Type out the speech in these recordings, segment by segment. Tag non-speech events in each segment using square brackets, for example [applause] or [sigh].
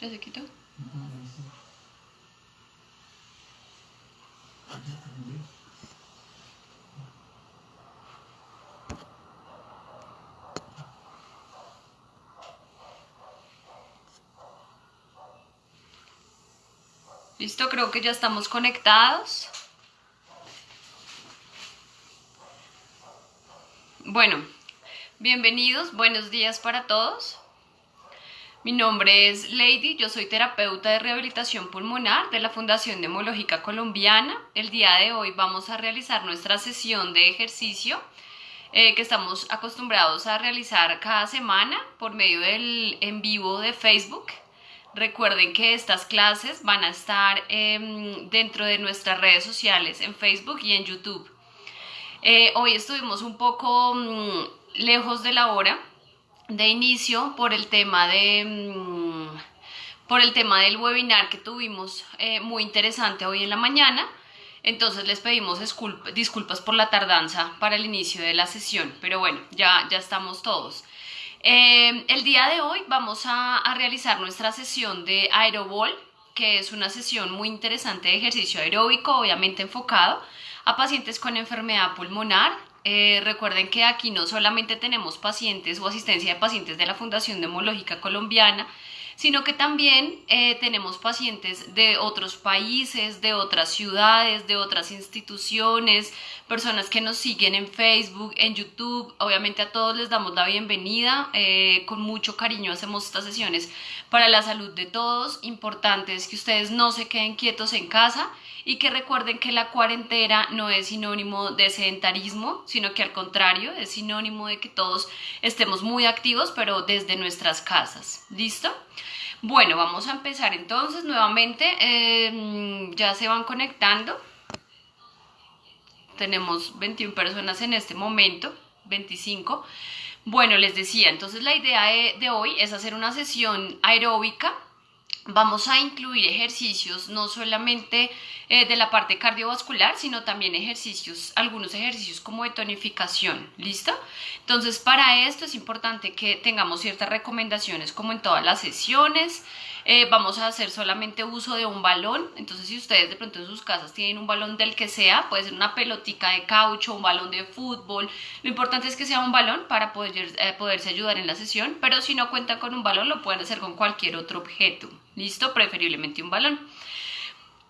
¿Ya se quitó? Listo, creo que ya estamos conectados. Bueno, bienvenidos, buenos días para todos. Mi nombre es Lady, yo soy terapeuta de rehabilitación pulmonar de la Fundación Demológica Colombiana. El día de hoy vamos a realizar nuestra sesión de ejercicio eh, que estamos acostumbrados a realizar cada semana por medio del en vivo de Facebook. Recuerden que estas clases van a estar em, dentro de nuestras redes sociales en Facebook y en YouTube. Eh, hoy estuvimos un poco mm, lejos de la hora de inicio por el tema de mm, por el tema del webinar que tuvimos eh, muy interesante hoy en la mañana. Entonces les pedimos disculpas por la tardanza para el inicio de la sesión, pero bueno, ya, ya estamos todos. Eh, el día de hoy vamos a, realizar nuestra sesión de aerobol, que es una sesión muy interesante de ejercicio aeróbico, obviamente enfocado a pacientes con enfermedad pulmonar. Eh, recuerden que aquí no solamente tenemos pacientes o asistencia de pacientes de la Fundación Demológica Colombiana, sino que también eh, tenemos pacientes de otros países, de otras ciudades, de otras instituciones, personas que nos siguen en Facebook, en YouTube. Obviamente a todos les damos la bienvenida. Eh, con mucho cariño hacemos estas sesiones para la salud de todos. Importante es que ustedes no se queden quietos en casa y que recuerden que la cuarentena no es sinónimo de sedentarismo, sino que al contrario es sinónimo de que todos estemos muy activos, pero desde nuestras casas. ¿Listo? Bueno, vamos a empezar entonces nuevamente. Em, ya se van conectando. Tenemos 21 personas en este momento, 25. Bueno, les decía, entonces la idea de hoy es hacer una sesión aeróbica vamos a incluir ejercicios no solamente eh, de la parte cardiovascular, sino también ejercicios, algunos ejercicios como de tonificación, ¿listo? Entonces, para esto es importante que tengamos ciertas recomendaciones como en todas las sesiones, eh, vamos a hacer solamente uso de un balón, entonces si ustedes de pronto en sus casas tienen un balón del que sea, puede ser una pelotica de caucho, un balón de fútbol, lo importante es que sea un balón para poder, eh, poderse ayudar en la sesión, pero si no cuentan con un balón lo pueden hacer con cualquier otro objeto, ¿listo? Preferiblemente un balón.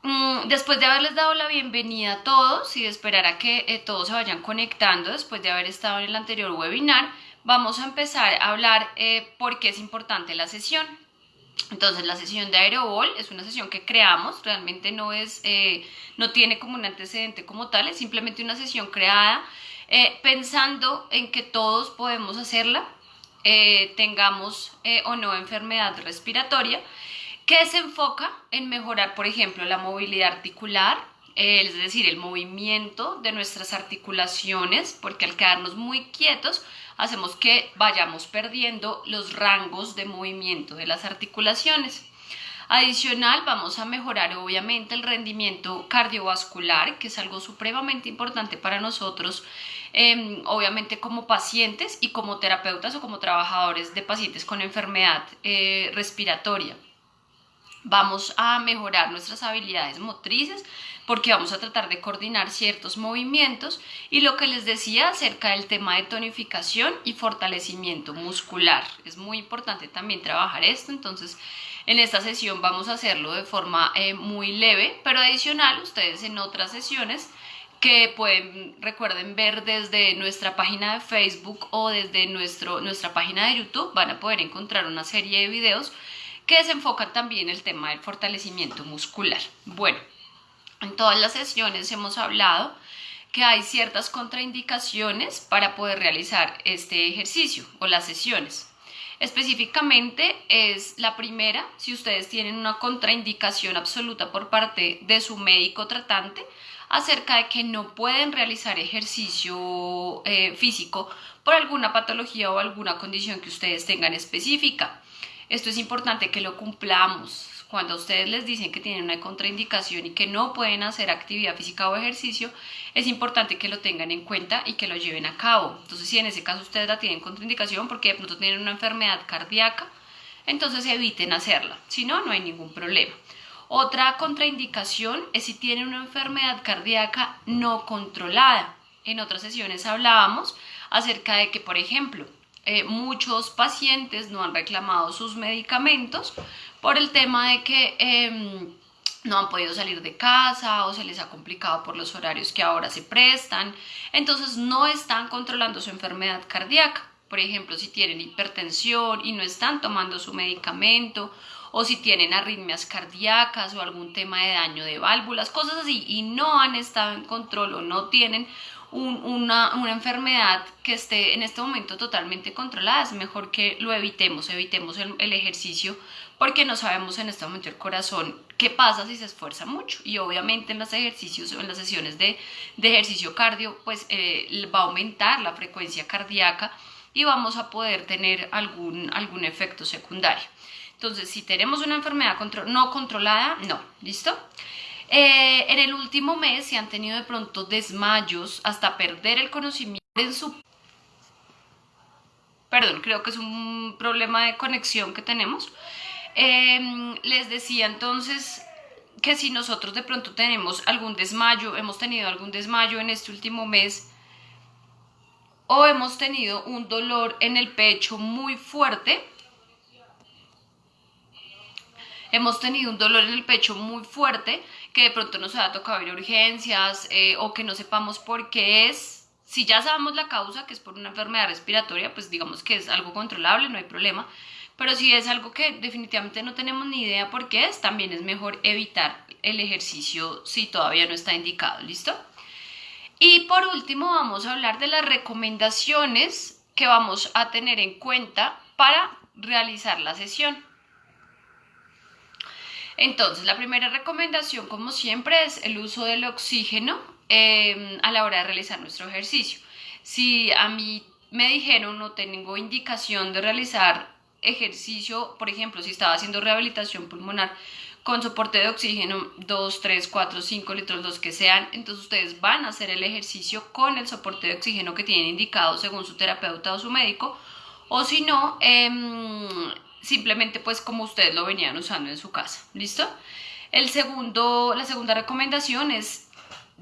Mm, después de haberles dado la bienvenida a todos y de esperar a que eh, todos se vayan conectando después de haber estado en el anterior webinar, vamos a empezar a hablar por qué es importante la sesión. Entonces la sesión de Aerobol es una sesión que creamos, realmente no, es, eh, no tiene como un antecedente como tal, es simplemente una sesión creada eh, pensando en que todos podemos hacerla, eh, tengamos o no enfermedad respiratoria, que se enfoca en mejorar, por ejemplo, la movilidad articular, es decir, el movimiento de nuestras articulaciones, porque al quedarnos muy quietos, hacemos que vayamos perdiendo los rangos de movimiento de las articulaciones. Adicional, vamos a mejorar obviamente el rendimiento cardiovascular, que es algo supremamente importante para nosotros, em, obviamente como pacientes y como terapeutas o como trabajadores de pacientes con enfermedad eh, respiratoria. Vamos a mejorar nuestras habilidades motrices, porque vamos a tratar de coordinar ciertos movimientos y lo que les decía acerca del tema de tonificación y fortalecimiento muscular. Es muy importante también trabajar esto, entonces en esta sesión vamos a hacerlo de forma eh, muy leve, pero adicional ustedes en otras sesiones que pueden, recuerden ver desde nuestra página de Facebook o desde nuestro, nuestra página de YouTube, van a poder encontrar una serie de videos que se enfocan también el tema del fortalecimiento muscular. Bueno, en todas las sesiones hemos hablado que hay ciertas contraindicaciones para poder realizar este ejercicio o las sesiones. Específicamente es la primera, si ustedes tienen una contraindicación absoluta por parte de su médico tratante acerca de que no pueden realizar ejercicio eh, físico por alguna patología o alguna condición que ustedes tengan específica. Esto es importante que lo cumplamos cuando ustedes les dicen que tienen una contraindicación y que no pueden hacer actividad física o ejercicio, es importante que lo tengan en cuenta y que lo lleven a cabo. Entonces, si en ese caso ustedes la tienen contraindicación porque de pronto tienen una enfermedad cardíaca, entonces eviten hacerla. Si no, no hay ningún problema. Otra contraindicación es si tienen una enfermedad cardíaca no controlada. En otras sesiones hablábamos acerca de que, por ejemplo, eh, muchos pacientes no han reclamado sus medicamentos por el tema de que em, no han podido salir de casa o se les ha complicado por los horarios que ahora se prestan. Entonces no están controlando su enfermedad cardíaca. Por ejemplo, si tienen hipertensión y no están tomando su medicamento o si tienen arritmias cardíacas o algún tema de daño de válvulas, cosas así, y no han estado en control o no tienen una, enfermedad que esté en este momento totalmente controlada, es mejor que lo evitemos, evitemos el, ejercicio porque no sabemos en este momento el corazón qué pasa si se esfuerza mucho y obviamente en los ejercicios o en las sesiones de, ejercicio cardio pues eh, va a aumentar la frecuencia cardíaca y vamos a poder tener algún, algún efecto secundario. Entonces, si tenemos una enfermedad no controlada, no, ¿listo? Eh, en el último mes se han tenido de pronto desmayos hasta perder el conocimiento en su... Perdón, creo que es un problema de conexión que tenemos. Em, les decía entonces que si nosotros de pronto tenemos algún desmayo, hemos tenido algún desmayo en este último mes, o hemos tenido un dolor en el pecho muy fuerte, hemos tenido un dolor en el pecho muy fuerte, que de pronto nos ha tocado ir a urgencias eh, o que no sepamos por qué es. Si ya sabemos la causa, que es por una enfermedad respiratoria, pues digamos que es algo controlable, no hay problema. Pero si es algo que definitivamente no tenemos ni idea por qué es, también es mejor evitar el ejercicio si todavía no está indicado, ¿listo? Y por último vamos a hablar de las recomendaciones que vamos a tener en cuenta para realizar la sesión. Entonces, la primera recomendación, como siempre, es el uso del oxígeno em, a la hora de realizar nuestro ejercicio. Si a mí me dijeron no tengo indicación de realizar ejercicio, por ejemplo, si estaba haciendo rehabilitación pulmonar con soporte de oxígeno 2, 3, 4, 5 litros, los que sean, entonces ustedes van a hacer el ejercicio con el soporte de oxígeno que tienen indicado según su terapeuta o su médico, o si no, em, simplemente pues como ustedes lo venían usando en su casa, ¿listo? El segundo, la segunda recomendación es,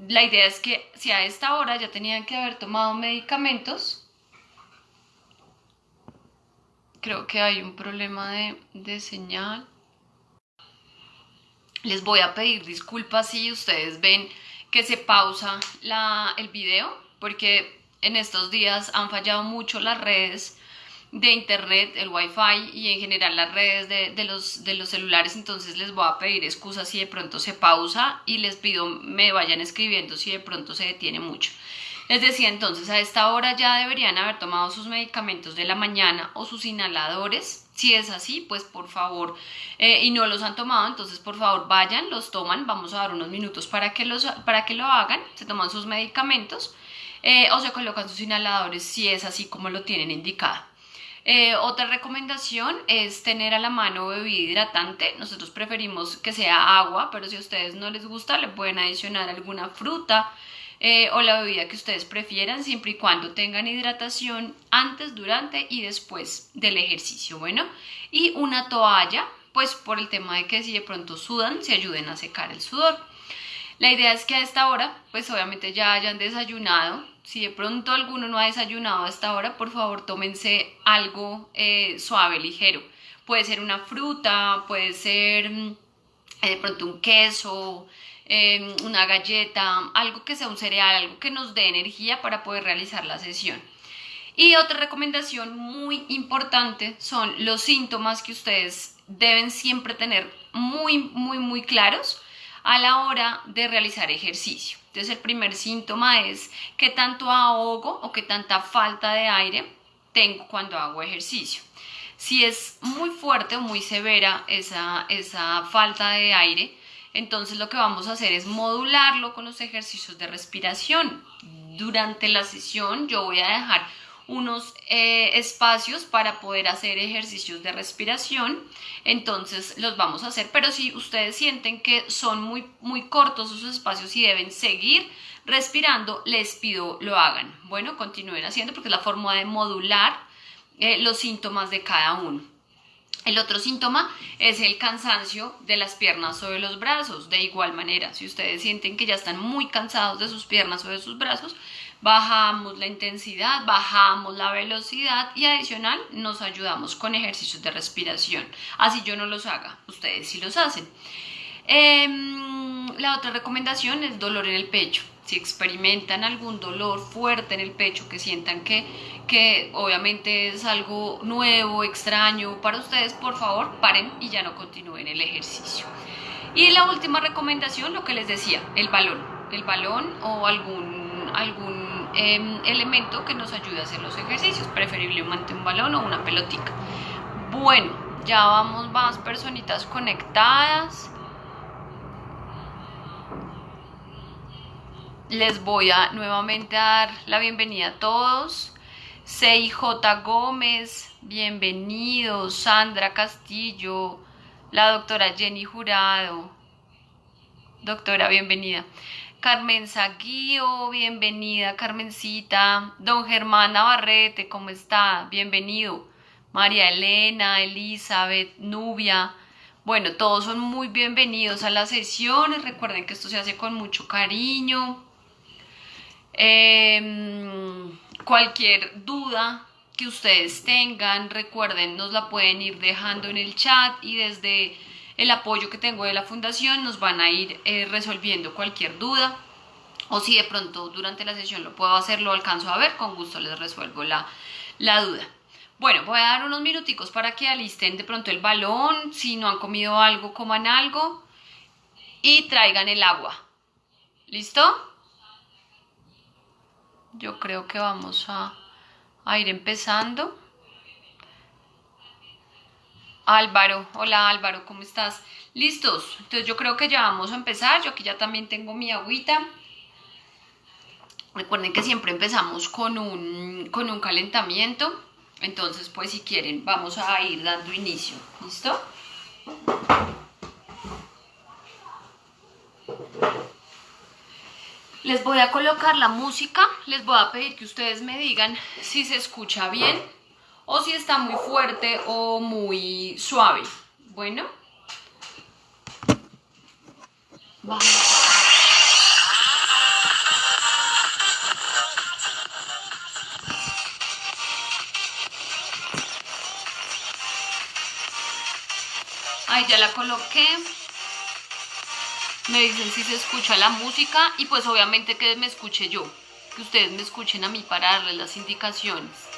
la idea es que si a esta hora ya tenían que haber tomado medicamentos, creo que hay un problema de, de señal. Les voy a pedir disculpas si ustedes ven que se pausa la, el video, porque en estos días han fallado mucho las redes de internet, el wifi y en general las redes de, los, de los celulares, entonces les voy a pedir excusas si de pronto se pausa y les pido me vayan escribiendo si de pronto se detiene mucho. Les decía entonces, a esta hora ya deberían haber tomado sus medicamentos de la mañana o sus inhaladores. Si es así, pues por favor, eh, y no los han tomado, entonces por favor vayan, los toman, vamos a dar unos minutos para que, los, para que lo hagan, se toman sus medicamentos eh, o se colocan sus inhaladores si es así como lo tienen indicado. Eh, otra recomendación es tener a la mano bebida hidratante. Nosotros preferimos que sea agua, pero si a ustedes no les gusta, le pueden adicionar alguna fruta eh, o la bebida que ustedes prefieran, siempre y cuando tengan hidratación antes, durante y después del ejercicio. Bueno, y una toalla, pues por el tema de que si de pronto sudan, se ayuden a secar el sudor. La idea es que a esta hora, pues obviamente ya hayan desayunado, si de pronto alguno no ha desayunado a esta hora, por favor tómense algo eh, suave, ligero. Puede ser una fruta, puede ser mm, eh, de pronto un queso, em, una galleta, algo que sea un cereal, algo que nos dé energía para poder realizar la sesión. Y otra recomendación muy importante son los síntomas que ustedes deben siempre tener muy, muy, muy claros a la hora de realizar ejercicio. Entonces el primer síntoma es qué tanto ahogo o qué tanta falta de aire tengo cuando hago ejercicio. Si es muy fuerte o muy severa esa, esa falta de aire, entonces lo que vamos a hacer es modularlo con los ejercicios de respiración. Durante la sesión yo voy a dejar unos eh, espacios para poder hacer ejercicios de respiración. Entonces los vamos a hacer, pero si ustedes sienten que son muy, muy cortos esos espacios y deben seguir respirando, les pido lo hagan. Bueno, continúen haciendo porque es la forma de modular eh, los síntomas de cada uno. El otro síntoma es el cansancio de las piernas o de los brazos. De igual manera, si ustedes sienten que ya están muy cansados de sus piernas o de sus brazos, bajamos la intensidad, bajamos la velocidad y adicional nos ayudamos con ejercicios de respiración. Así yo no los haga, ustedes sí los hacen. Em, la otra recomendación es dolor en el pecho. Si experimentan algún dolor fuerte en el pecho, que sientan que, que obviamente es algo nuevo, extraño para ustedes, por favor, paren y ya no continúen el ejercicio. Y la última recomendación, lo que les decía, el balón. El balón o algún, algún em, elemento que nos ayude a hacer los ejercicios, preferiblemente un balón o una pelotica. Bueno, ya vamos más personitas conectadas. les voy a nuevamente dar la bienvenida a todos. CIJ Gómez, bienvenidos. Sandra Castillo, la doctora Jenny Jurado. Doctora, bienvenida. Carmen Saguío, bienvenida. Carmencita. Don Germán Navarrete, ¿cómo está? Bienvenido. María Elena, Elizabeth, Nubia. Bueno, todos son muy bienvenidos a las sesiones. Recuerden que esto se hace con mucho cariño. Em, cualquier duda que ustedes tengan, recuerden, nos la pueden ir dejando en el chat y desde el apoyo que tengo de la fundación nos van a ir eh, resolviendo cualquier duda o si de pronto durante la sesión lo puedo hacer, lo alcanzo a ver, con gusto les resuelvo la, la duda. Bueno, voy a dar unos minuticos para que alisten de pronto el balón, si no han comido algo, coman algo y traigan el agua. ¿Listo? yo creo que vamos a, ir empezando. Álvaro, hola Álvaro, ¿cómo estás? ¿Listos? Entonces yo creo que ya vamos a empezar. Yo aquí ya también tengo mi agüita. Recuerden que siempre empezamos con un, con un calentamiento. Entonces, pues si quieren, vamos a ir dando inicio. ¿Listo? Les voy a colocar la música, les voy a pedir que ustedes me digan si se escucha bien o si está muy fuerte o muy suave. Bueno. Ahí ya la coloqué me dicen si se escucha la música y pues obviamente que me escuche yo, que ustedes me escuchen a mí para darles las indicaciones.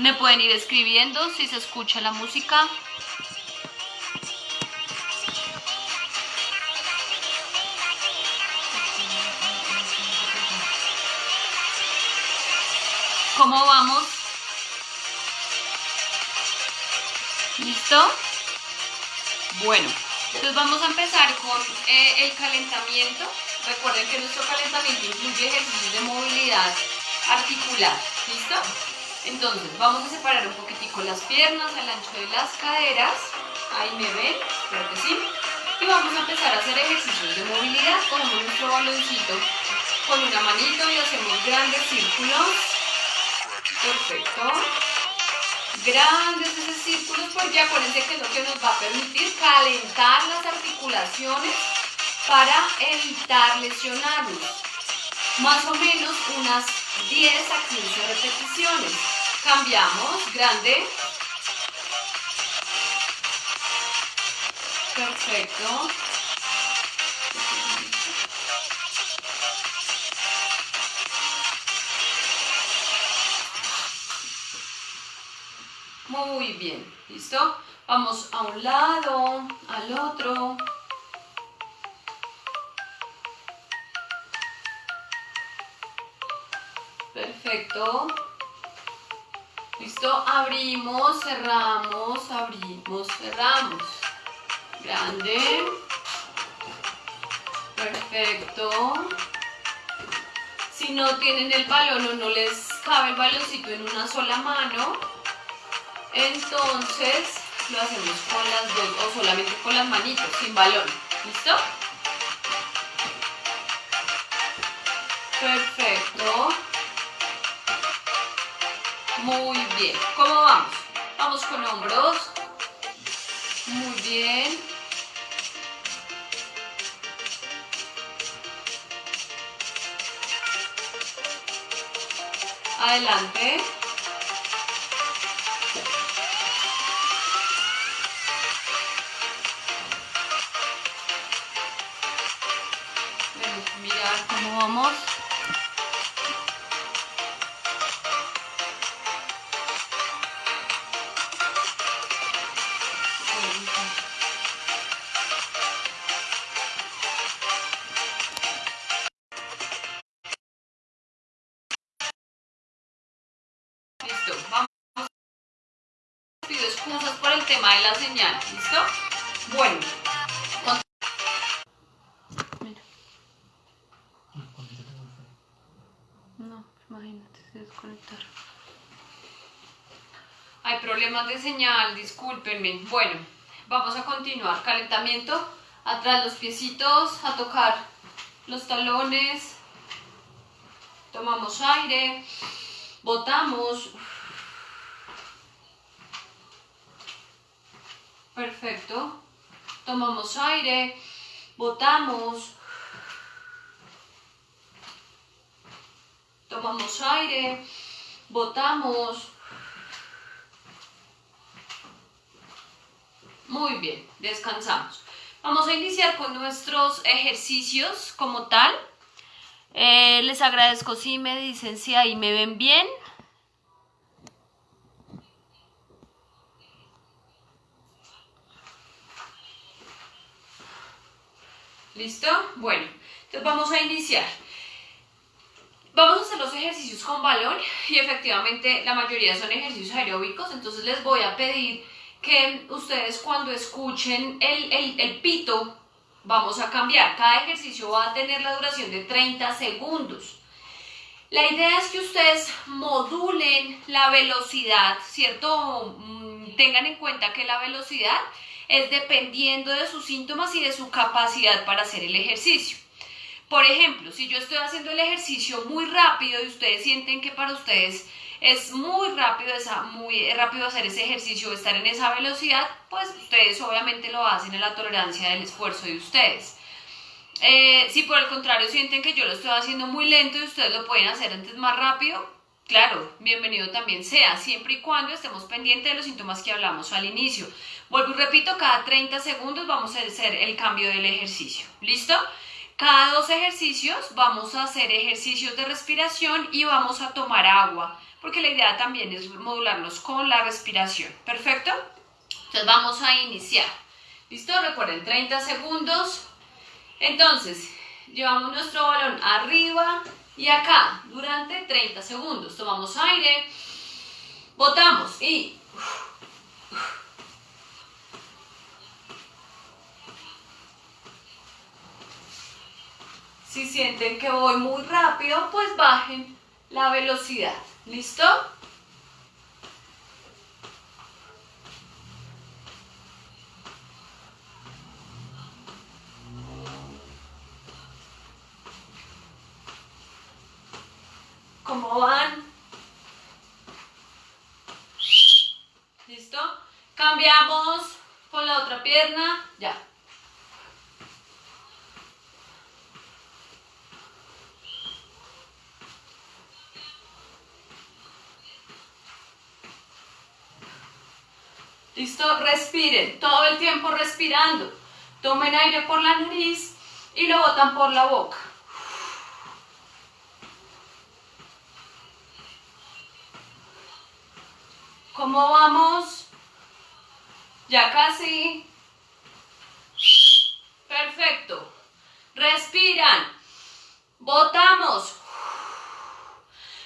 Me pueden ir escribiendo si se escucha la música. ¿Cómo vamos? ¿Listo? Bueno, entonces vamos a empezar con eh, el calentamiento. Recuerden que nuestro calentamiento incluye ejercicios de movilidad articular. ¿Listo? Entonces vamos a separar un poquitico las piernas al ancho de las caderas. Ahí me ven, espero que sí. Y vamos a empezar a hacer ejercicios de movilidad. Cogemos nuestro baloncito con una manito y hacemos grandes círculos. Perfecto grandes esos círculos porque acuérdense que es lo que nos va a permitir calentar las articulaciones para evitar lesionarnos. Más o menos unas 10 a 15 repeticiones. Cambiamos, grande. Perfecto. Muy bien, ¿listo? Vamos a un lado, al otro. Perfecto. ¿Listo? Abrimos, cerramos, abrimos, cerramos. Grande. Perfecto. Si no tienen el balón o no les cabe el baloncito en una sola mano, entonces lo hacemos con las dos o solamente con las manitos, sin balón. ¿Listo? Perfecto. Muy bien. ¿Cómo vamos? Vamos con hombros. Muy bien. Adelante. Pido excusas por el tema de la señal, ¿listo? Bueno. Mira. No, imagínate, se desconectaron. Hay problemas de señal, discúlpenme. Bueno, vamos a continuar. Calentamiento, atrás los piecitos, a tocar los talones. Tomamos aire, botamos. Perfecto. Tomamos aire, botamos. Tomamos aire, botamos. Muy bien, descansamos. Vamos a iniciar con nuestros ejercicios como tal. Eh, les agradezco si me dicen si ahí me ven bien. ¿Listo? Bueno, entonces vamos a iniciar. Vamos a hacer los ejercicios con balón y efectivamente la mayoría son ejercicios aeróbicos, entonces les voy a pedir que ustedes cuando escuchen el, el, el pito, vamos a cambiar. Cada ejercicio va a tener la duración de 30 segundos. La idea es que ustedes modulen la velocidad, ¿cierto? Mm, Tengan en cuenta que la velocidad es dependiendo de sus síntomas y de su capacidad para hacer el ejercicio. Por ejemplo, si yo estoy haciendo el ejercicio muy rápido y ustedes sienten que para ustedes es muy rápido, esa, muy rápido hacer ese ejercicio estar en esa velocidad, pues ustedes obviamente lo hacen en la tolerancia del esfuerzo de ustedes. Eh, si por el contrario sienten que yo lo estoy haciendo muy lento y ustedes lo pueden hacer antes más rápido, claro, bienvenido también sea, siempre y cuando estemos pendientes de los síntomas que hablamos al inicio. Vuelvo y repito, cada 30 segundos vamos a hacer el cambio del ejercicio. ¿Listo? Cada dos ejercicios vamos a hacer ejercicios de respiración y vamos a tomar agua, porque la idea también es modularlos con la respiración. ¿Perfecto? Entonces vamos a iniciar. ¿Listo? Recuerden, 30 segundos. Entonces, llevamos nuestro balón arriba y acá durante 30 segundos. Tomamos aire, botamos y... Si sienten que voy muy rápido, pues bajen la velocidad. ¿Listo? ¿Cómo van? ¿Listo? Cambiamos con la otra pierna. Ya. ¿Listo? Respiren, todo el tiempo respirando. Tomen aire por la nariz y lo botan por la boca. ¿Cómo vamos? Ya casi. Perfecto. Respiran. Botamos.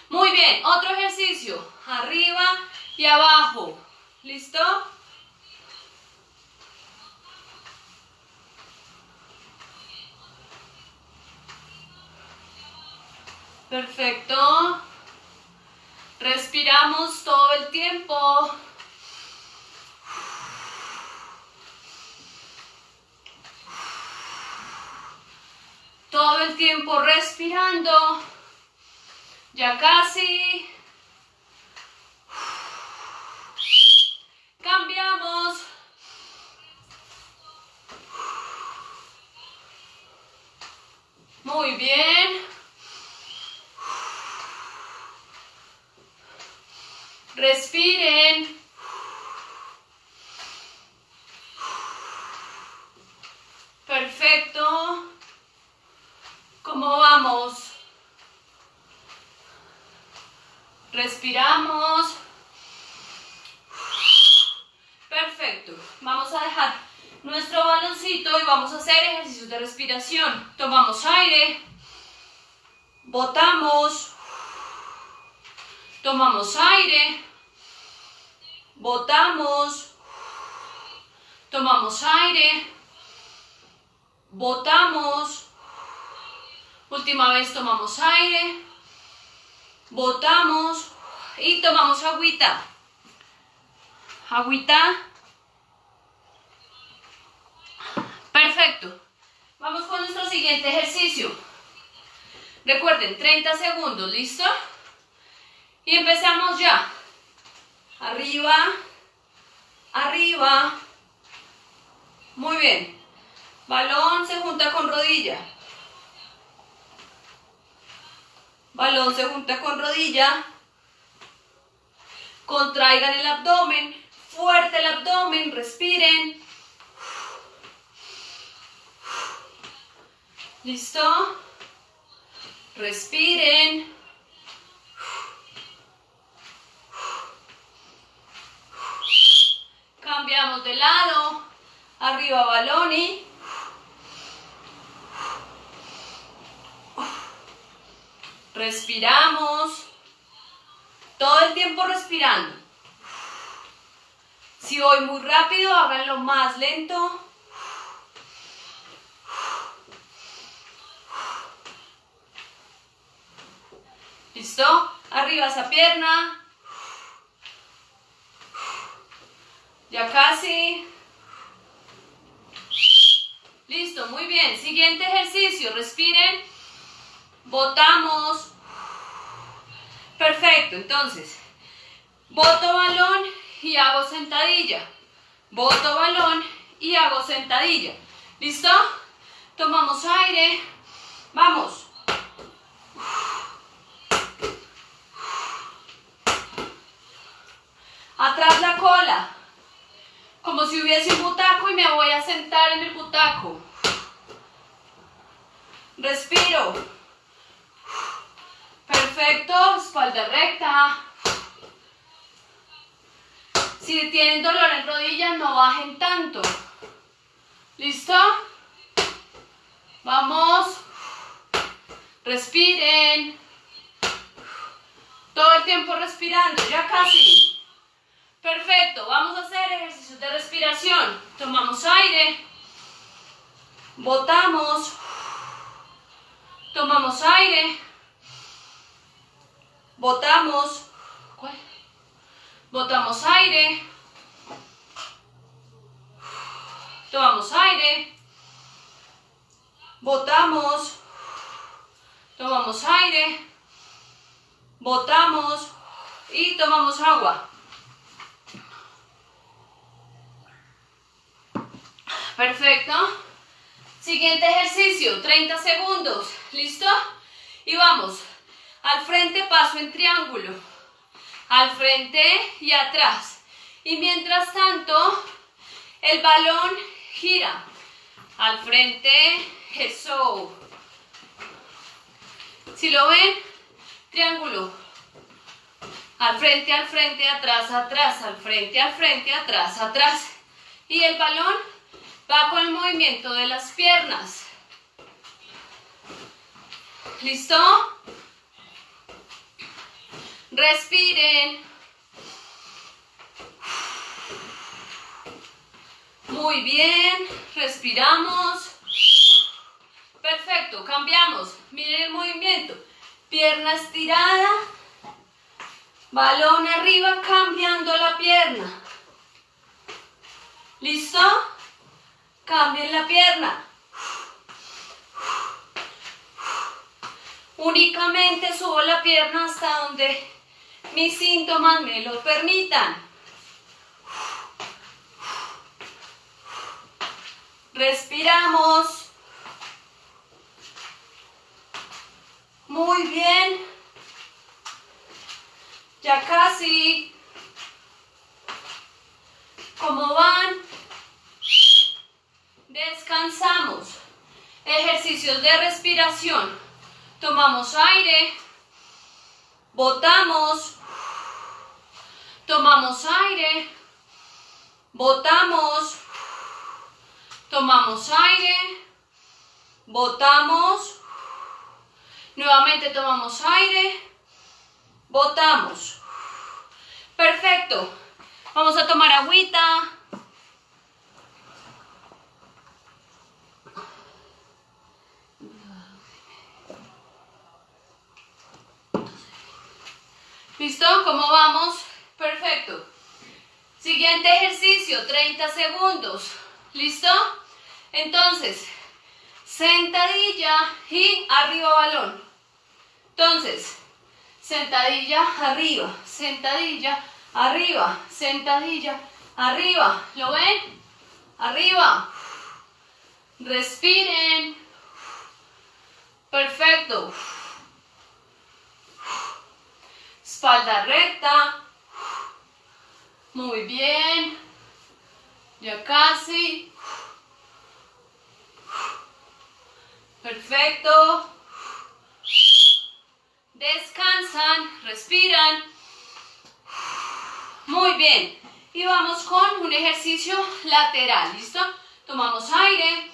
Muy bien. Otro ejercicio. Arriba y abajo. ¿Listo? Perfecto. Respiramos todo el tiempo. Todo el tiempo respirando. Ya casi. Cambiamos. Muy bien. Respiren. Perfecto. ¿Cómo vamos? Respiramos. Perfecto. Vamos a dejar nuestro baloncito y vamos a hacer ejercicios de respiración. Tomamos aire. Botamos. Tomamos aire. Botamos. Tomamos aire. Botamos. Última vez tomamos aire. Botamos. Y tomamos agüita. Agüita. Perfecto. Vamos con nuestro siguiente ejercicio. Recuerden, 30 segundos, ¿listo? Y empezamos ya. Arriba, arriba. Muy bien. Balón se junta con rodilla. Balón se junta con rodilla. Contraigan el abdomen. Fuerte el abdomen. Respiren. ¿Listo? Respiren. Cambiamos de lado. Arriba baloni. Respiramos. Todo el tiempo respirando. Si voy muy rápido, háganlo más lento. ¿Listo? Arriba esa pierna. Ya casi. Listo, muy bien. Siguiente ejercicio. Respiren. Botamos. Perfecto. Entonces, boto balón y hago sentadilla. Boto balón y hago sentadilla. ¿Listo? Tomamos aire. Vamos. Atrás la cola como si hubiese un butaco y me voy a sentar en el butaco. Respiro. Perfecto, espalda recta. Si tienen dolor en rodillas, no bajen tanto. ¿Listo? Vamos. Respiren. Todo el tiempo respirando, ya casi. Perfecto, vamos a hacer ejercicios de respiración. Tomamos aire, botamos, tomamos aire, botamos, botamos aire, tomamos aire, botamos, tomamos aire, botamos y tomamos agua. Perfecto. Siguiente ejercicio, 30 segundos. ¿Listo? Y vamos. Al frente paso en triángulo. Al frente y atrás. Y mientras tanto, el balón gira. Al frente, eso. Si lo ven, triángulo. Al frente, al frente, atrás, atrás, al frente, al frente, atrás, atrás. Y el balón Va con el movimiento de las piernas. ¿Listo? Respiren. Muy bien. Respiramos. Perfecto. Cambiamos. Miren el movimiento. Pierna estirada. Balón arriba, cambiando la pierna. ¿Listo? Cambien la pierna. Únicamente subo la pierna hasta donde mis síntomas me lo permitan. Respiramos. Muy bien. Ya casi. ¿Cómo van? Descansamos. Ejercicios de respiración. Tomamos aire. Botamos. Tomamos aire. Botamos. Tomamos aire, botamos, nuevamente tomamos aire, botamos. Perfecto. Vamos a tomar agüita. ¿Listo? ¿Cómo vamos? Perfecto. Siguiente ejercicio, 30 segundos. ¿Listo? Entonces, sentadilla y arriba balón. Entonces, sentadilla, arriba, sentadilla, arriba, sentadilla, arriba. ¿Lo ven? Arriba. Respiren. Perfecto. Espalda recta. Muy bien. Ya casi. Perfecto. Descansan, respiran. Muy bien. Y vamos con un ejercicio lateral, ¿listo? Tomamos aire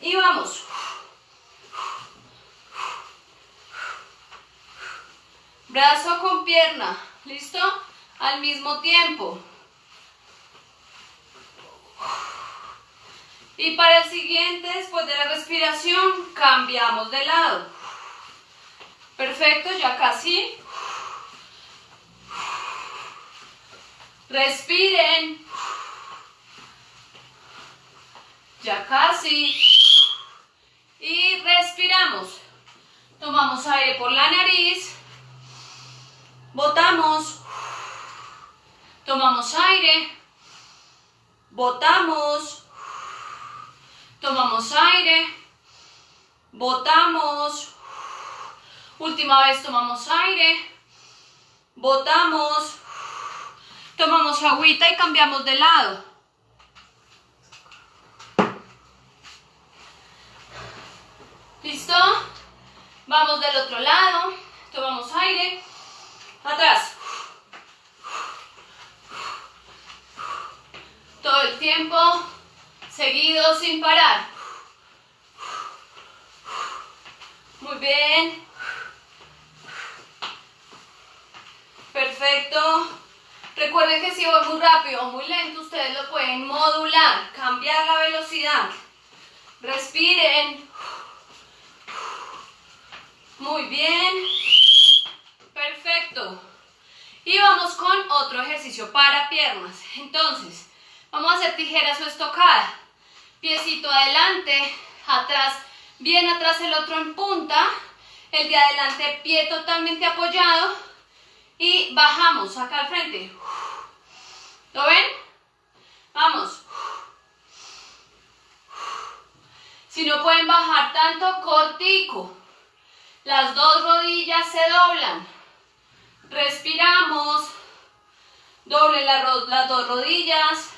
y vamos. Brazo con pierna, ¿listo? Al mismo tiempo. Y para el siguiente, después de la respiración, cambiamos de lado. Perfecto, ya casi. Respiren. Ya casi. Y respiramos. Tomamos aire por la nariz. Botamos. Tomamos aire. Botamos. Tomamos aire. Botamos. Última vez tomamos aire. Botamos. Tomamos agüita y cambiamos de lado. ¿Listo? Vamos del otro lado. Tomamos aire. Atrás. Todo el tiempo seguido sin parar. Muy bien. Perfecto. Recuerden que si voy muy rápido o muy lento, ustedes lo pueden modular, cambiar la velocidad. Respiren. Muy bien. Y vamos con otro ejercicio para piernas. Entonces, vamos a hacer tijeras o estocada piecito adelante, atrás, bien atrás el otro en punta, el de adelante pie totalmente apoyado y bajamos acá al frente. ¿Lo ven? Vamos. Si no pueden bajar tanto, cortico. Las dos rodillas se doblan. Respiramos. Doble las dos rodillas.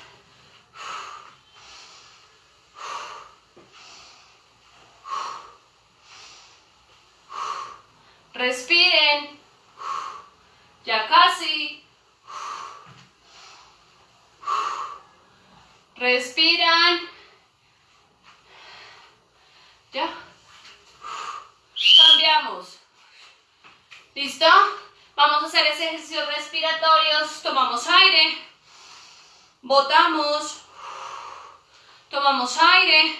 Respiren. Ya casi. Respiran. Ya. Cambiamos. ¿Listo? Vamos a hacer ese ejercicio respiratorios. Tomamos aire. Botamos. Tomamos aire.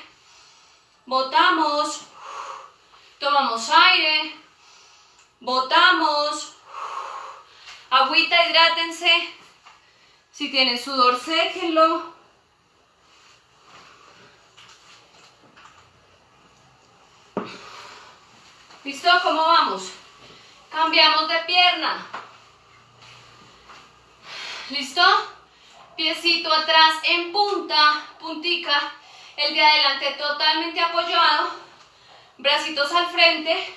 Botamos. Tomamos aire. botamos, agüita, hidrátense, si tienen sudor, séquenlo. ¿Listo? ¿Cómo vamos? Cambiamos de pierna. ¿Listo? Piecito atrás en punta, puntica. El de adelante totalmente apoyado. Bracitos al frente.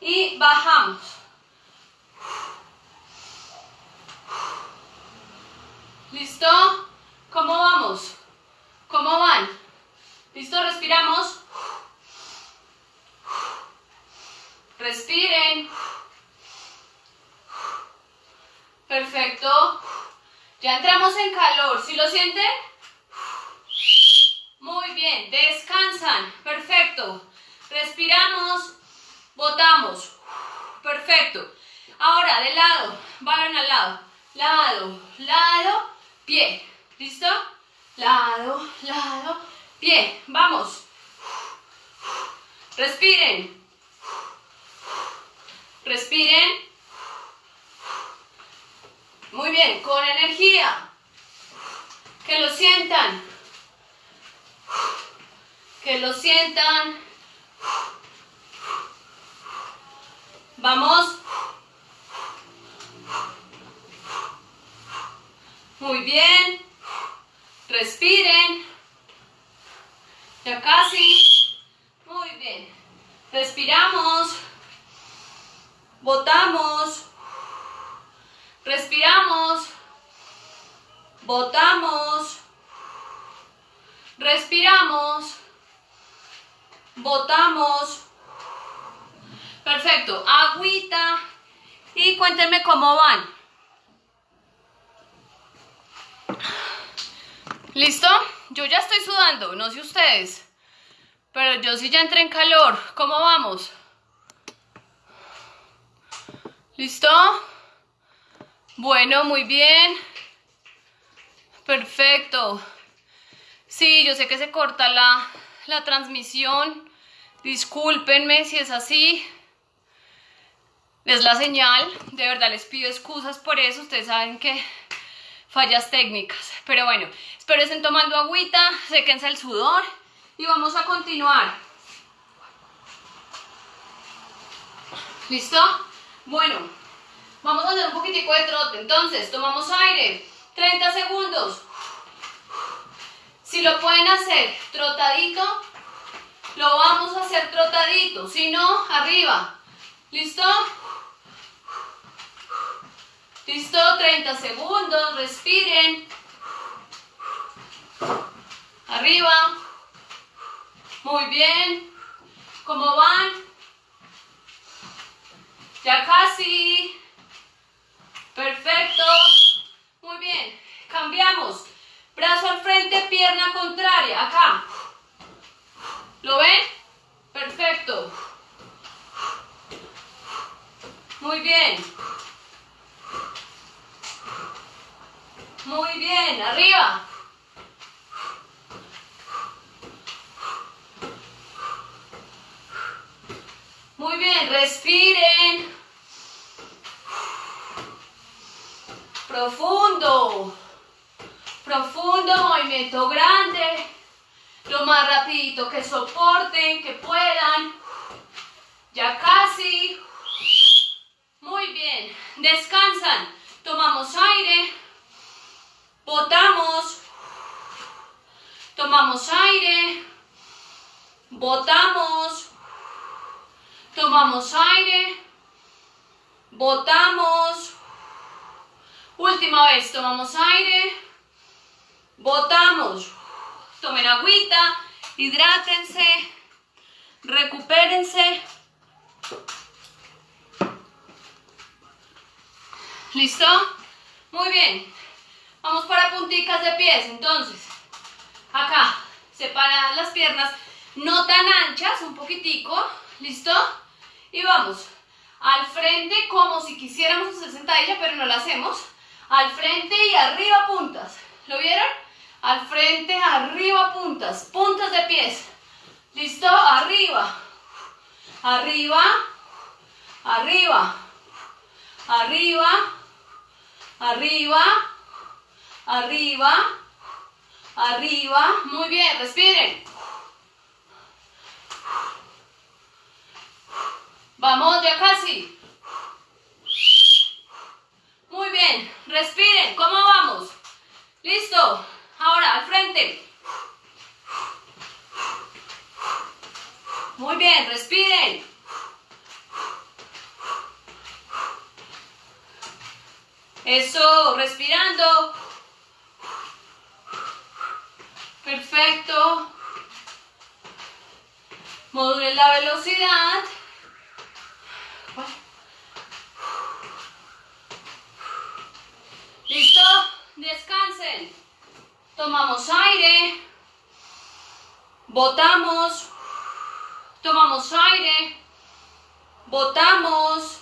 Y bajamos. ¿Listo? ¿Cómo vamos? ¿Cómo van? ¿Listo? Respiramos. Respiren. Perfecto. Ya entramos en calor. ¿Sí lo sienten? Muy bien. Descansan. Perfecto. Respiramos. Botamos. Perfecto. Ahora, de lado. Vayan al lado. Lado, lado, pie. ¿Listo? Lado, lado, pie. Vamos. Respiren. Respiren. Muy bien, con energía. Que lo sientan. Que lo sientan. Vamos. Muy bien. Respiren. Ya casi. Muy bien. Respiramos. Botamos. Respiramos. Botamos. Respiramos. Botamos. Perfecto. Agüita. Y cuéntenme cómo van. ¿Listo? Yo ya estoy sudando, no sé ustedes. Pero yo sí ya entré en calor. ¿Cómo vamos? ¿Listo? Bueno, muy bien. Perfecto. Sí, yo sé que se corta la, la transmisión. Discúlpenme si es así. Es la señal. De verdad les pido excusas por eso. Ustedes saben que fallas técnicas. Pero bueno, espero estén tomando agüita, séquense el sudor y vamos a continuar. ¿Listo? Bueno, vamos a hacer un poquitico de trote. Entonces, tomamos aire, 30 segundos. Si lo pueden hacer trotadito, lo vamos a hacer trotadito. Si no, arriba. ¿Listo? ¿Listo? 30 segundos, respiren. Arriba. Muy bien. ¿Cómo van? Ya casi. Perfecto. Muy bien. Cambiamos. Brazo al frente, pierna contraria. Acá. ¿Lo ven? Perfecto. Muy bien. Muy bien. Arriba. Muy bien, respiren. Profundo. Profundo, movimiento grande. Lo más rapidito que soporten, que puedan. Ya casi. Muy bien. Descansan. Tomamos aire. Botamos. Tomamos aire. Botamos. Tomamos aire. Botamos. Última vez, tomamos aire. Botamos. Tomen agüita. Hidrátense. Recupérense. ¿Listo? Muy bien. Vamos para punticas de pies. Entonces, acá, separadas las piernas, no tan anchas, un poquitico. ¿Listo? Y vamos al frente como si quisiéramos hacer sentadilla, pero no la hacemos. Al frente y arriba puntas. ¿Lo vieron? Al frente, arriba puntas. Puntas de pies. ¿Listo? Arriba. Arriba. arriba, arriba, arriba, arriba, arriba. Muy bien, respiren. Vamos, ya casi. Muy bien, respiren. ¿Cómo vamos? Listo. Ahora, al frente. Muy bien, respiren. Eso, respirando. Perfecto. Modulen la velocidad. Descansen. Tomamos aire. Botamos. Tomamos aire. Botamos.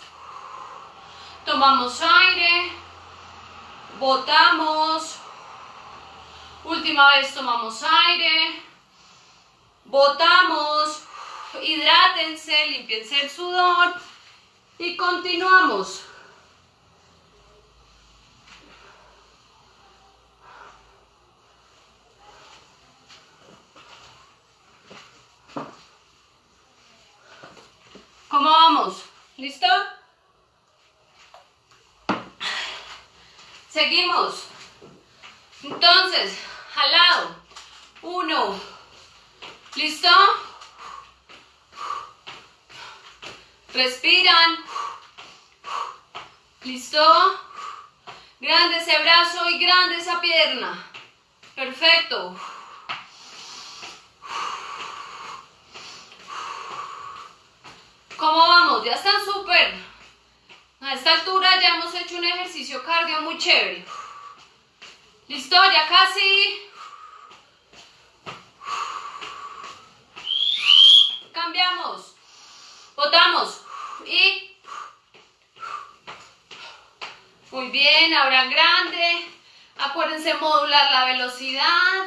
Tomamos aire. Botamos. Última vez tomamos aire. Botamos. Hidrátense, limpiense el sudor. Y continuamos. ¿Cómo vamos? ¿Listo? Seguimos. Entonces, al lado. Uno. ¿Listo? Respiran. ¿Listo? Grande ese brazo y grande esa pierna. Perfecto. ¿Cómo vamos? Ya están súper. A esta altura ya hemos hecho un ejercicio cardio muy chévere. ¿Listo? Ya casi. Cambiamos. Botamos. Y. Muy bien, ahora grande. Acuérdense modular la velocidad.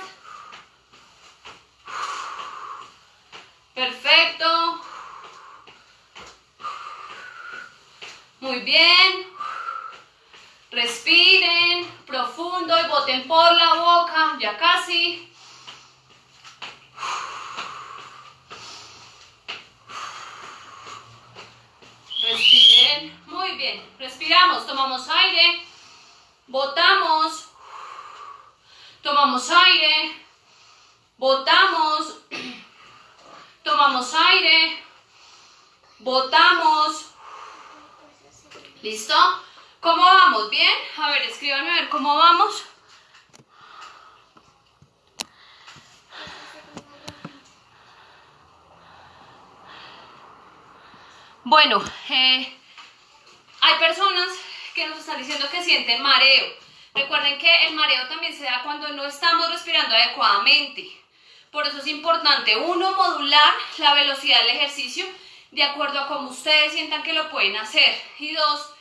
Perfecto. Muy bien. Respiren profundo y boten por la boca. Ya casi. Respiren. Muy bien. Respiramos. Tomamos aire. Botamos. Tomamos aire. Botamos. [clears throat] Tomamos aire. Botamos. ¿Listo? ¿Cómo vamos? ¿Bien? A ver, escríbanme a ver cómo vamos. Bueno, eh, hay personas que nos están diciendo que sienten mareo. Recuerden que el mareo también se da cuando no estamos respirando adecuadamente. Por eso es importante, uno, modular la velocidad del ejercicio de acuerdo a cómo ustedes sientan que lo pueden hacer. Y dos,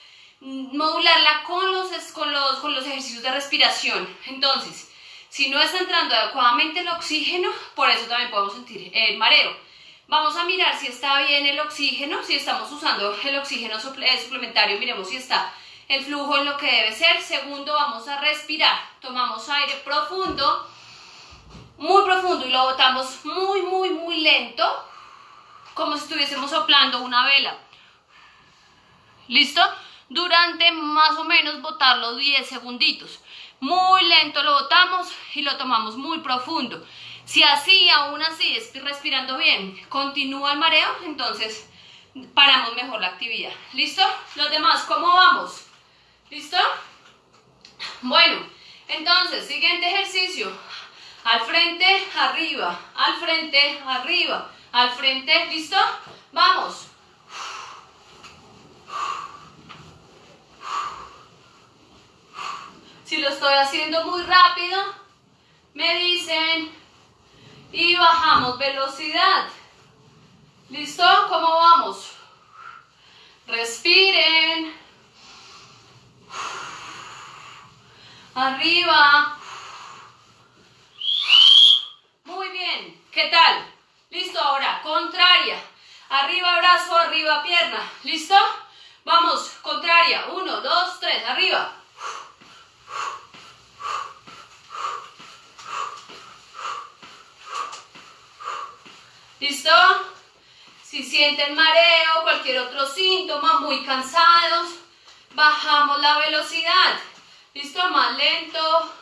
modularla con los, con los, con los ejercicios de respiración. Entonces, si no está entrando adecuadamente el oxígeno, por eso también podemos sentir el mareo. Vamos a mirar si está bien el oxígeno, si estamos usando el oxígeno eh, suplementario, miremos si está el flujo en lo que debe ser. Segundo, vamos a respirar. Tomamos aire profundo, muy profundo y lo botamos muy, muy, muy lento, como si estuviésemos soplando una vela. ¿Listo? Durante más o menos botarlo 10 segunditos. Muy lento lo botamos y lo tomamos muy profundo. Si así, aún así, estoy respirando bien, continúa el mareo, entonces paramos mejor la actividad. ¿Listo? Los demás, ¿cómo vamos? ¿Listo? Bueno, entonces, siguiente ejercicio. Al frente, arriba, al frente, arriba, al frente, ¿listo? Vamos. Si lo estoy haciendo muy rápido, me dicen y bajamos velocidad. ¿Listo? ¿Cómo vamos? Respiren. Arriba. Muy bien. ¿Qué tal? Listo, ahora, contraria. Arriba brazo, arriba pierna. ¿Listo? Vamos, contraria. Uno, dos, tres, arriba. ¿Listo? Si sienten mareo, cualquier otro síntoma, muy cansados, bajamos la velocidad. ¿Listo? Más lento.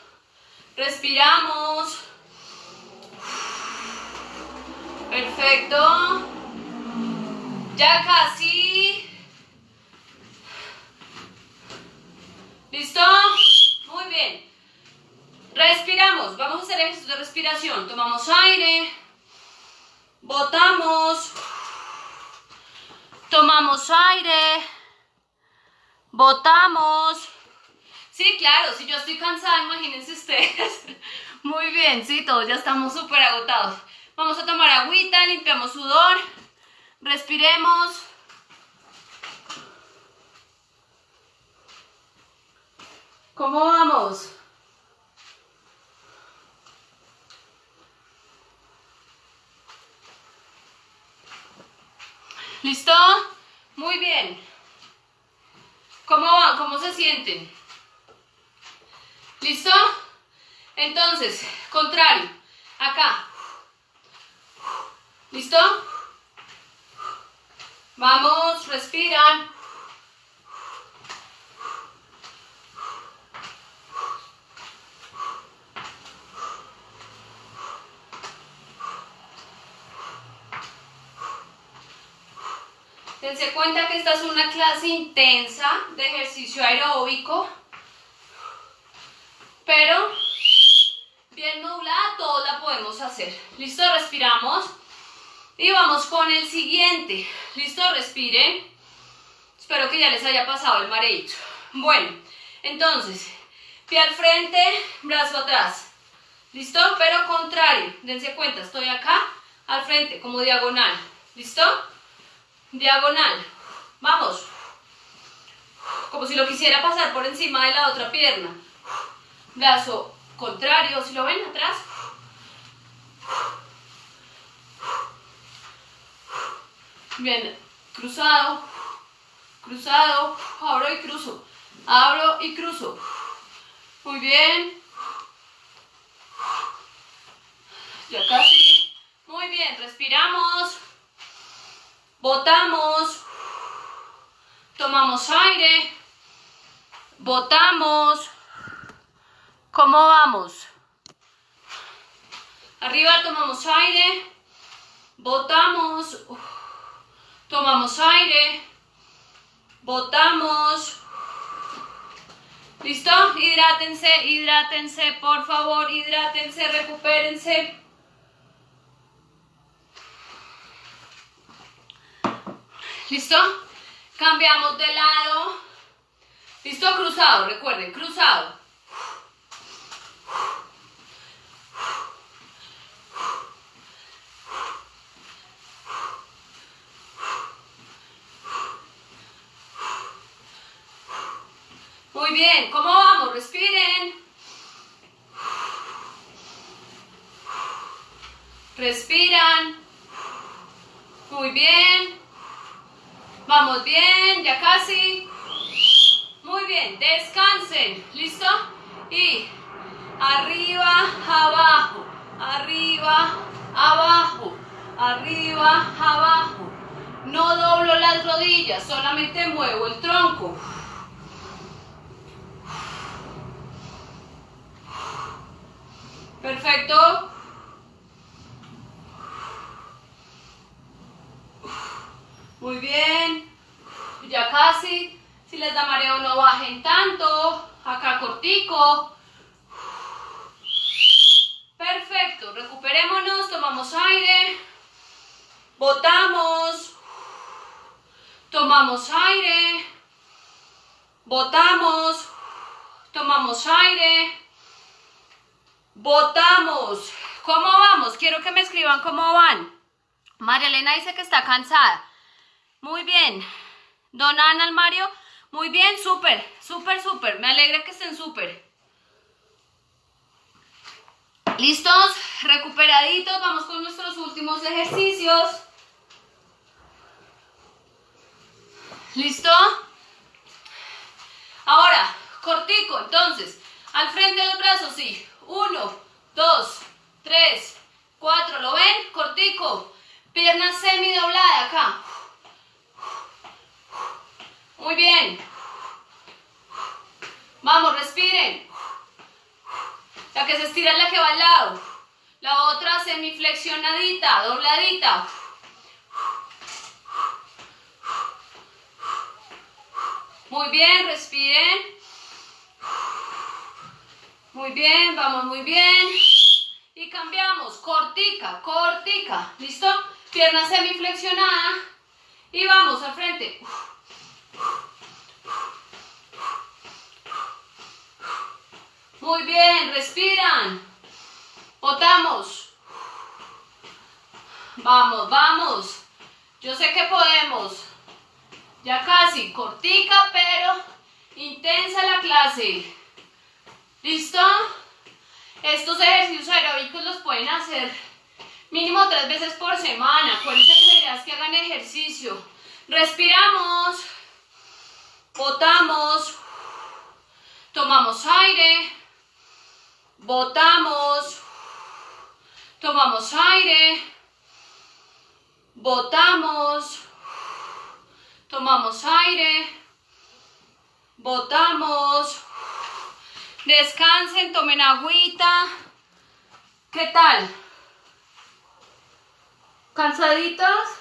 Respiramos. Perfecto. Ya casi. ¿Listo? Muy bien. Respiramos. Vamos a hacer ejercicio de respiración. Tomamos aire. Botamos. Tomamos aire. Botamos. Sí, claro, si yo estoy cansada, imagínense ustedes. [laughs] Muy bien, sí, todos ya estamos súper agotados. Vamos a tomar agüita, limpiamos sudor, respiremos. ¿Cómo vamos? ¿Listo? Muy bien. ¿Cómo van? ¿Cómo se sienten? ¿Listo? Entonces, contrario. Acá. ¿Listo? Vamos, respiran. Dense cuenta que esta es una clase intensa de ejercicio aeróbico, pero bien nublada, todos la podemos hacer. ¿Listo? Respiramos. Y vamos con el siguiente. ¿Listo? Respiren. Espero que ya les haya pasado el mareito. Bueno, entonces, pie al frente, brazo atrás. ¿Listo? Pero contrario. Dense cuenta, estoy acá, al frente, como diagonal. ¿Listo? Diagonal. Vamos. Como si lo quisiera pasar por encima de la otra pierna. Brazo contrario, si lo ven atrás. Bien, cruzado, cruzado, abro y cruzo, abro y cruzo. Muy bien. Ya casi. Muy bien, respiramos. Botamos. Tomamos aire. Botamos. ¿Cómo vamos? Arriba tomamos aire. Botamos. Tomamos aire. Botamos. ¿Listo? Hidrátense, hidrátense, por favor, hidrátense, recupérense. ¿Listo? Cambiamos de lado. ¿Listo? Cruzado, recuerden, cruzado. Muy bien, ¿cómo vamos? Respiren. Respiran. Muy bien. Vamos bien, ya casi. Muy bien, descansen. ¿Listo? Y arriba, abajo, arriba, abajo, arriba, abajo. No doblo las rodillas, solamente muevo el tronco. Perfecto. Muy bien. Ya casi. Si les da mareo no bajen tanto. Acá cortico. Perfecto. Recuperémonos. Tomamos aire. Botamos. Tomamos aire. Botamos. Tomamos aire. Votamos. ¿Cómo vamos? Quiero que me escriban cómo van. María Elena dice que está cansada. Muy bien. Don Ana Mario, muy bien, súper, súper, súper. Me alegra que estén súper. ¿Listos? Recuperaditos. Vamos con nuestros últimos ejercicios. ¿Listo? Ahora, cortico, entonces, al frente de los brazos, sí. Uno, dos, tres, cuatro, ¿lo ven? Cortico. Pierna semi doblada acá. Muy bien. Vamos, respiren. La que se estira es la que va al lado. La otra semiflexionadita, dobladita. Muy bien, respiren. Muy bien, vamos muy bien. Y cambiamos, cortica, cortica. ¿Listo? Pierna semiflexionada. Y vamos al frente. Muy bien, respiran. Botamos. Vamos, vamos. Yo sé que podemos. Ya casi, cortica, pero intensa la clase. ¿Listo? Estos ejercicios aeróbicos los pueden hacer mínimo tres veces por semana. Acuérdense que que hagan ejercicio. Respiramos. Botamos. Tomamos aire. Botamos. Tomamos aire. Botamos. Tomamos aire. Botamos. Descansen, tomen agüita. ¿Qué tal? ¿Cansaditos?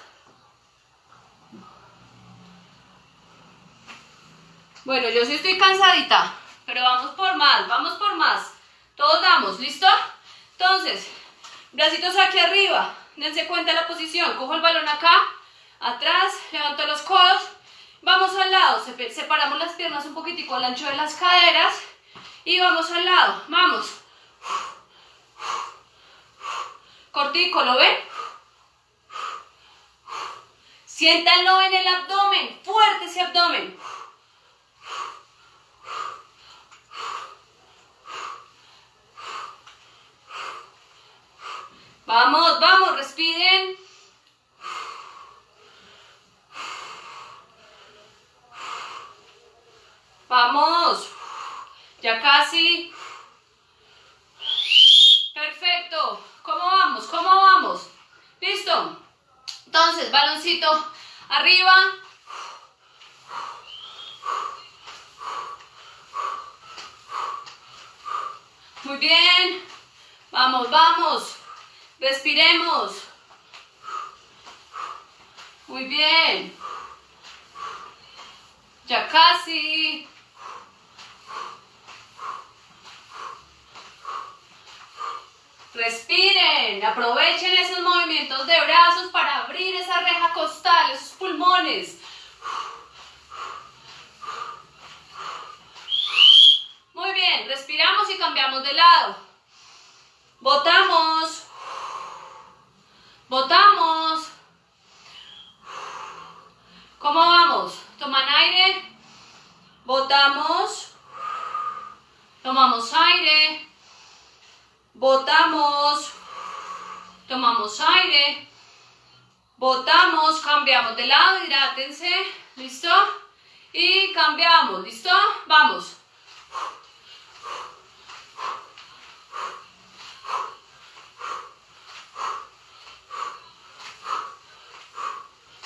Bueno, yo sí estoy cansadita, pero vamos por más, vamos por más. Todos damos, ¿listo? Entonces, bracitos aquí arriba, dense cuenta de la posición. Cojo el balón acá, atrás, levanto los codos, vamos al lado, separamos las piernas un poquitico al ancho de las caderas y vamos al lado, vamos. Cortico, ¿lo ven? Siéntanlo en el abdomen, fuerte ese abdomen. Vamos, vamos, respiren. Vamos. Ya casi. Perfecto. ¿Cómo vamos? ¿Cómo vamos? ¿Listo? Entonces, baloncito arriba. Muy bien. Vamos, vamos. Respiremos. Muy bien. Ya casi. Respiren, aprovechen esos movimientos de brazos para abrir esa reja costal, esos pulmones. Muy bien, respiramos y cambiamos de lado. Botamos. Botamos. ¿Cómo vamos? Toman aire. Botamos. Tomamos aire. Botamos. Tomamos aire. Botamos. Cambiamos de lado. Hidrátense. ¿Listo? Y cambiamos. ¿Listo? Vamos.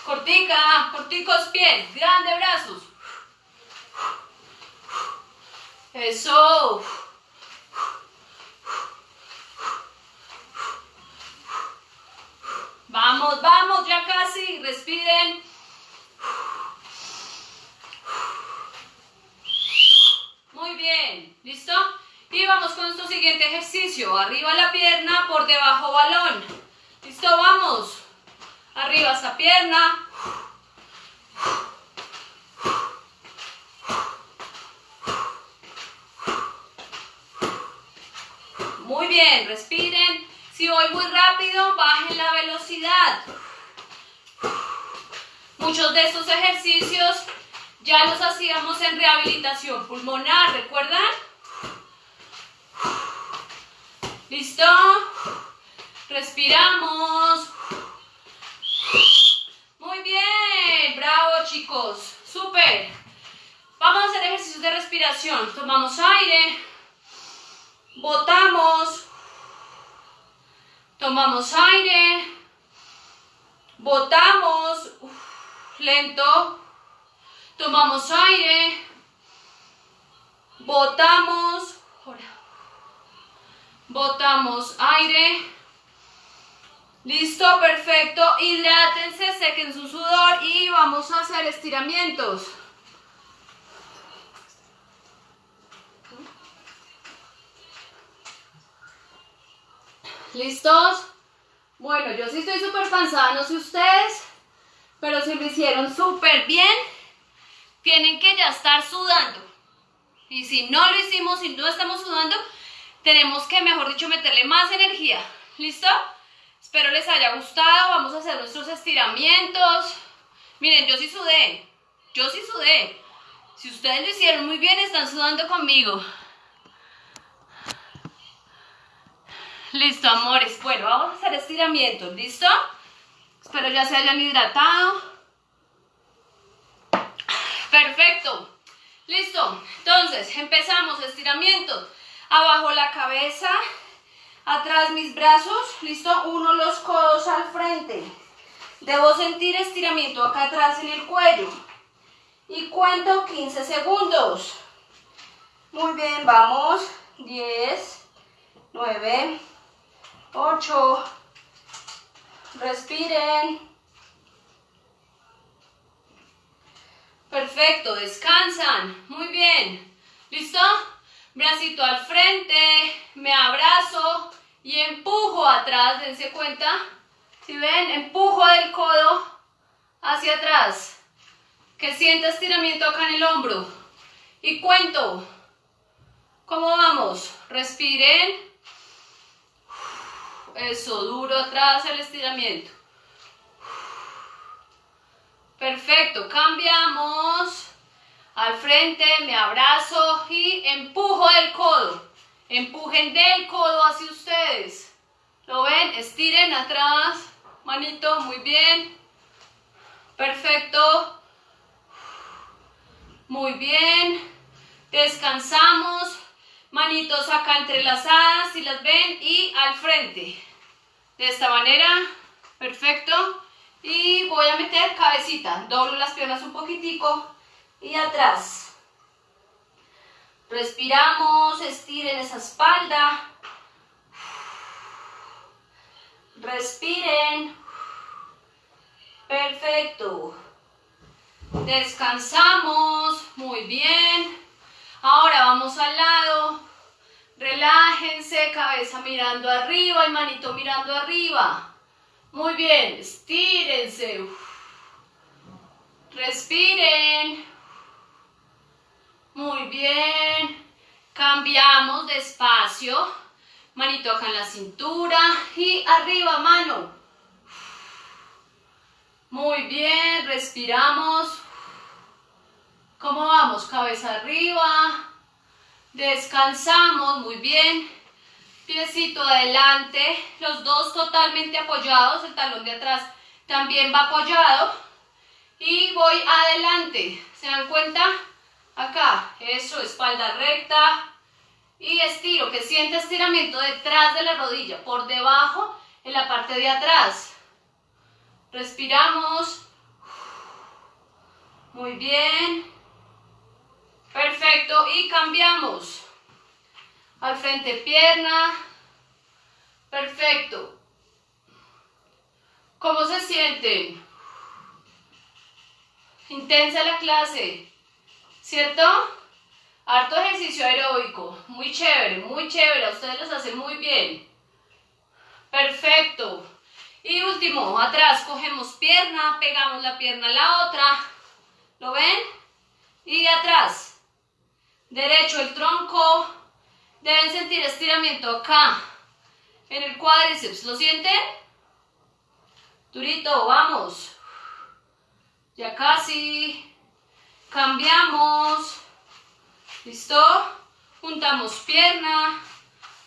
Cortica, corticos pies, grande brazos. Eso. Vamos, vamos, ya casi, respiren. Muy bien, ¿listo? Y vamos con nuestro siguiente ejercicio. Arriba la pierna, por debajo balón. ¿Listo? Vamos. Arriba esa pierna. Muy bien, respiren. Si voy muy rápido, bajen la velocidad. Muchos de estos ejercicios ya los hacíamos en rehabilitación pulmonar, ¿recuerdan? ¿Listo? Respiramos. Muy bien, bravo chicos, súper. Vamos a hacer ejercicios de respiración. Tomamos aire, botamos, tomamos aire, botamos, lento, tomamos aire, botamos, botamos aire, listo, perfecto, hidrátense, sequen su sudor y vamos a hacer estiramientos. ¿Listos? Bueno, yo sí estoy súper cansada, no sé ustedes, pero si lo hicieron súper bien, tienen que ya estar sudando. Y si no lo hicimos, si no estamos sudando, tenemos que, mejor dicho, meterle más energía. ¿Listo? Espero les haya gustado. Vamos a hacer nuestros estiramientos. Miren, yo sí sudé. Yo sí sudé. Si ustedes lo hicieron muy bien, están sudando conmigo. Listo, amores. Bueno, vamos a hacer estiramientos, ¿listo? Espero ya se hayan hidratado. Perfecto. Listo. Entonces, empezamos estiramientos. Abajo la cabeza, atrás mis brazos. Listo. Uno los codos al frente. Debo sentir estiramiento acá atrás en el cuello. Y cuento 15 segundos. Muy bien, vamos. 10, 9, 8. Respiren. Perfecto, descansan. Muy bien. ¿Listo? Bracito al frente, me abrazo y empujo atrás, dense cuenta. Si ven, empujo del codo hacia atrás. Que sienta estiramiento acá en el hombro. Y cuento. ¿Cómo vamos? Respiren. Eso, duro atrás el estiramiento. Perfecto, cambiamos. Al frente, me abrazo y empujo del codo. Empujen del codo hacia ustedes. ¿Lo ven? Estiren atrás. Manito, muy bien. Perfecto. Muy bien. Descansamos. Manitos acá entrelazadas, si las ven, y al frente. De esta manera, perfecto. Y voy a meter cabecita. Doblo las piernas un poquitico y atrás. Respiramos, estiren esa espalda. Respiren. Perfecto. Descansamos. Muy bien. Ahora vamos al lado. Relájense, cabeza mirando arriba y manito mirando arriba. Muy bien, estírense. Respiren. Muy bien. Cambiamos despacio. Manito acá en la cintura y arriba mano. Muy bien, respiramos. ¿Cómo vamos? Cabeza arriba. Descansamos, muy bien. Piecito adelante, los dos totalmente apoyados, el talón de atrás también va apoyado. Y voy adelante, ¿se dan cuenta? Acá, eso, espalda recta. Y estiro, que siente estiramiento detrás de la rodilla, por debajo, en la parte de atrás. Respiramos. Muy bien. Perfecto, y cambiamos. Al frente pierna. Perfecto. ¿Cómo se sienten? Intensa la clase, ¿cierto? Harto ejercicio aeróbico, muy chévere, muy chévere, a ustedes les hace muy bien. Perfecto. Y último, atrás cogemos pierna, pegamos la pierna a la otra, ¿lo ven? Y atrás, derecho el tronco. Deben sentir estiramiento acá, en el cuádriceps. ¿Lo sienten? Durito, vamos. Ya casi. Cambiamos. ¿Listo? Juntamos pierna,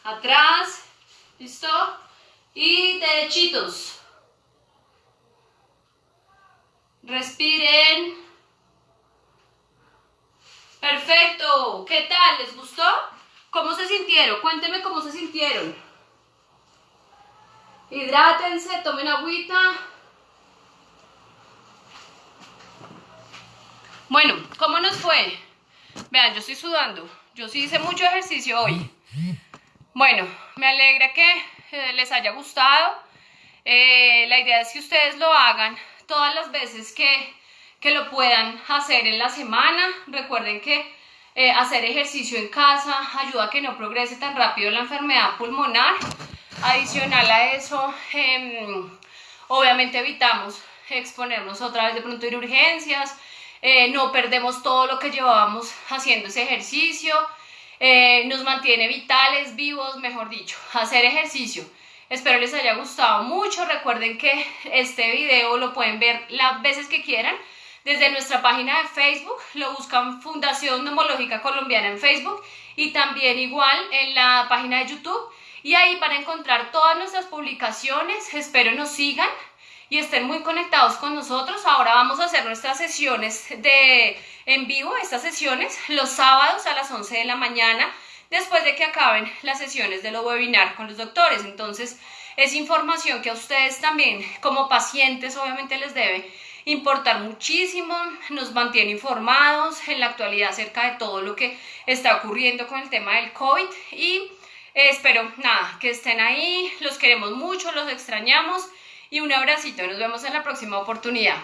atrás. ¿Listo? Y derechitos. Respiren. Perfecto. ¿Qué tal? ¿Les gustó? ¿Cómo se sintieron? Cuéntenme cómo se sintieron. Hidrátense, tomen agüita. Bueno, ¿cómo nos fue? Vean, yo estoy sudando. Yo sí hice mucho ejercicio hoy. Bueno, me alegra que eh, les haya gustado. Eh, la idea es que ustedes lo hagan todas las veces que, que lo puedan hacer en la semana. Recuerden que eh, hacer ejercicio en casa ayuda a que no progrese tan rápido la enfermedad pulmonar. Adicional a eso, em, obviamente evitamos exponernos otra vez de pronto a urgencias, eh, no perdemos todo lo que llevábamos haciendo ese ejercicio, eh, nos mantiene vitales, vivos, mejor dicho, [laughs] hacer ejercicio. Espero les haya gustado mucho, recuerden que este video lo pueden ver las veces que quieran, desde nuestra página de Facebook, lo buscan Fundación Neumológica Colombiana en Facebook y también igual en la página de YouTube. Y ahí van a encontrar todas nuestras publicaciones, espero nos sigan y estén muy conectados con nosotros. Ahora vamos a hacer nuestras sesiones de en vivo, estas sesiones los sábados a las 11 de la mañana, después de que acaben las sesiones de los webinar con los doctores. Entonces, es información que a ustedes también, como pacientes, obviamente les debe importar muchísimo, nos mantiene informados en la actualidad acerca de todo lo que está ocurriendo con el tema del COVID y eh, espero nada, que estén ahí, los queremos mucho, los extrañamos y un abracito, nos vemos en la próxima oportunidad.